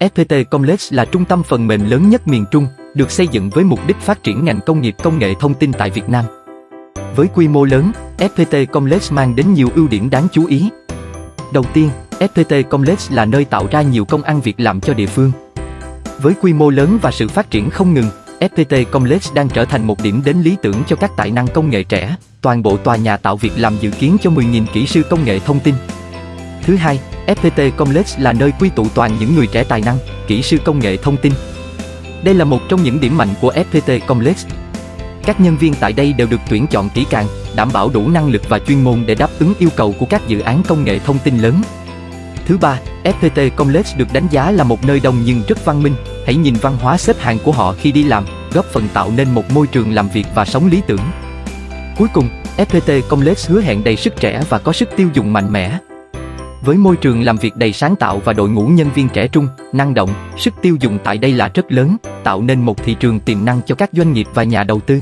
FPT Complex là trung tâm phần mềm lớn nhất miền Trung, được xây dựng với mục đích phát triển ngành công nghiệp công nghệ thông tin tại Việt Nam. Với quy mô lớn, FPT Complex mang đến nhiều ưu điểm đáng chú ý. Đầu tiên, FPT Complex là nơi tạo ra nhiều công ăn việc làm cho địa phương. Với quy mô lớn và sự phát triển không ngừng, FPT Complex đang trở thành một điểm đến lý tưởng cho các tài năng công nghệ trẻ. Toàn bộ tòa nhà tạo việc làm dự kiến cho 10.000 kỹ sư công nghệ thông tin. Thứ hai, FPT Complex là nơi quy tụ toàn những người trẻ tài năng, kỹ sư công nghệ thông tin. Đây là một trong những điểm mạnh của FPT Complex. Các nhân viên tại đây đều được tuyển chọn kỹ càng, đảm bảo đủ năng lực và chuyên môn để đáp ứng yêu cầu của các dự án công nghệ thông tin lớn. Thứ ba, FPT Complex được đánh giá là một nơi đông nhưng rất văn minh. Hãy nhìn văn hóa xếp hàng của họ khi đi làm, góp phần tạo nên một môi trường làm việc và sống lý tưởng. Cuối cùng, FPT Complex hứa hẹn đầy sức trẻ và có sức tiêu dùng mạnh mẽ. Với môi trường làm việc đầy sáng tạo và đội ngũ nhân viên trẻ trung, năng động, sức tiêu dùng tại đây là rất lớn, tạo nên một thị trường tiềm năng cho các doanh nghiệp và nhà đầu tư.